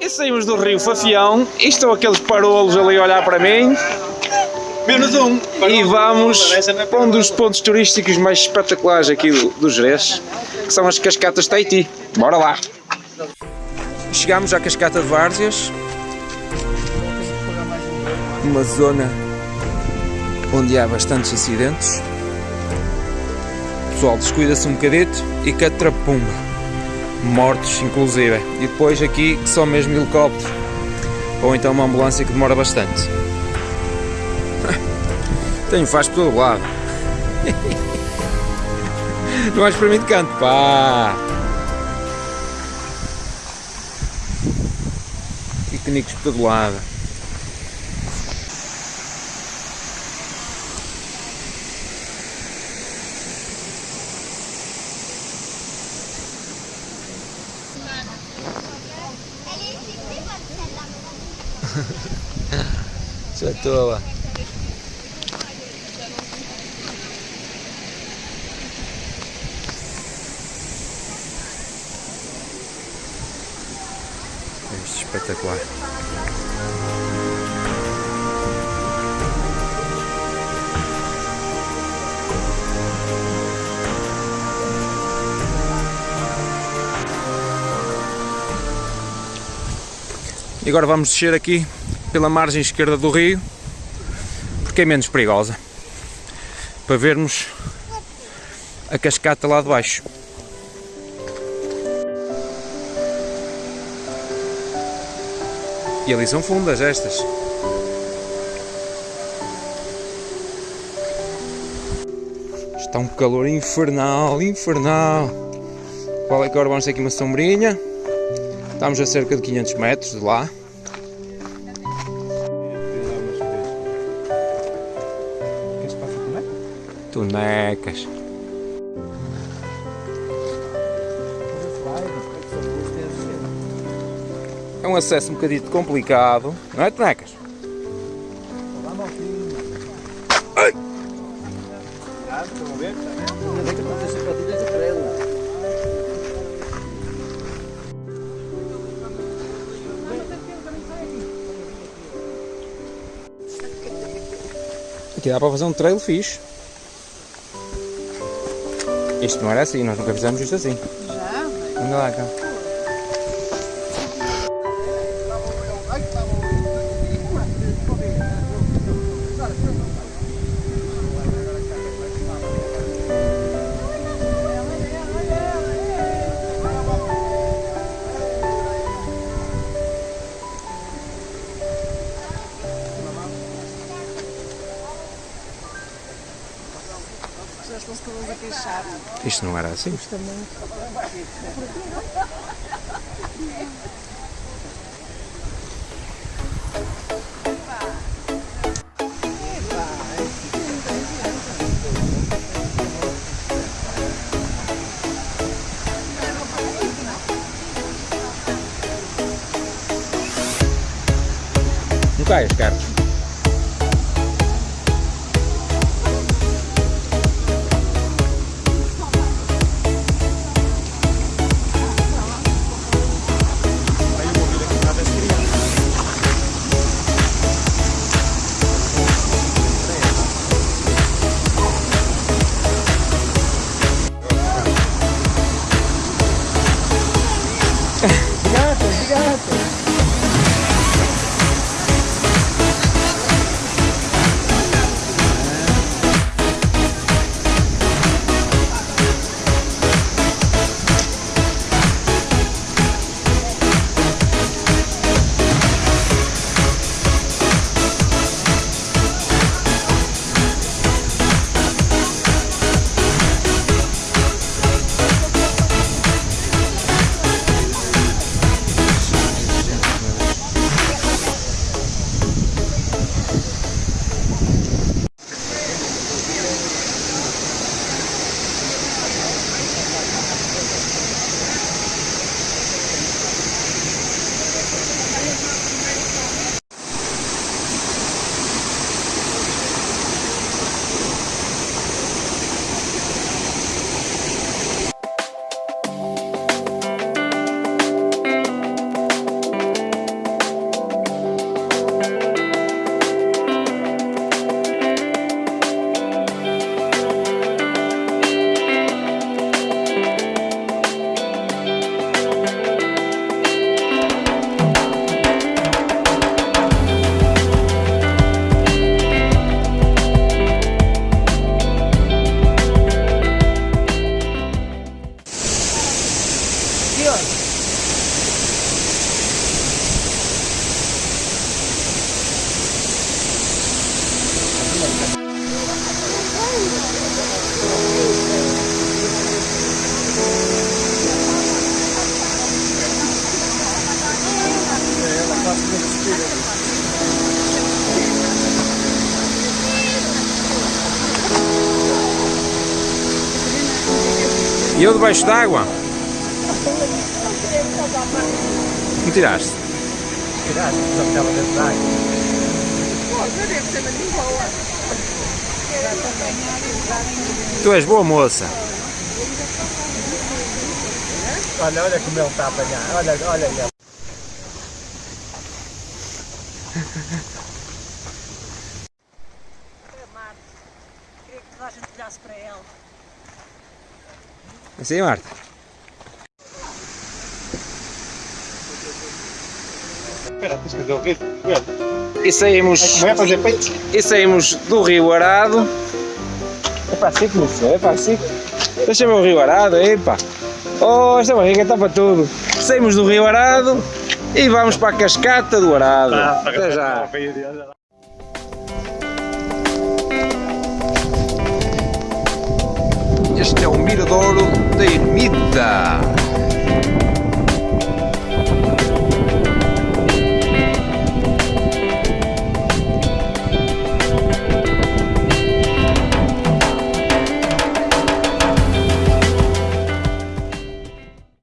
E saímos do rio Fafião e estão aqueles parolos ali a olhar para mim. Menos um. E vamos para um dos pontos turísticos mais espetaculares aqui do, do Jerez, que são as Cascatas Tahiti. Bora lá! Chegámos à Cascata de Várzeas, uma zona onde há bastantes acidentes. O pessoal descuida-se um bocadito e catrapumba. Mortos, inclusive. E depois aqui só mesmo helicóptero. Ou então uma ambulância que demora bastante. Tenho faz por todo lado. Não vais para mim de canto, pá! Piqueniques por todo lado. Já estou lá. Isto é espetacular. E agora vamos descer aqui pela margem esquerda do rio, porque é menos perigosa, para vermos a cascata lá de baixo. E ali são fundas estas. Está um calor infernal, infernal. Qual é que agora vamos ter aqui uma sombrinha? Estamos a cerca de 500 metros de lá. Tonecas. É um acesso um bocadito complicado, não é, Tonecas? Ai! Aqui dá para fazer um trail fixe. Isto não era assim, nós nunca fizemos isto assim. Já? Anda lá, cá. Isto não era assim. Não caias, Carlos. E eu debaixo d'água? Não tiraste? Tiraste, só ficava dentro da água. Tu és boa moça. Olha, olha como ele está a apanhar. Olha, olha ele. Queria que toda a gente olhasse para ela. Assim, Marta? Espera, tens que fazer o ritmo. E saímos, é fazer peito? e saímos do Rio Arado. É para que começou, é para assim. Deixa-me o Rio Arado, epa. Oh, esta barriga está para tudo. Saímos do Rio Arado e vamos para a cascata do Arado. Até já. Este é o Miradouro da Ermita.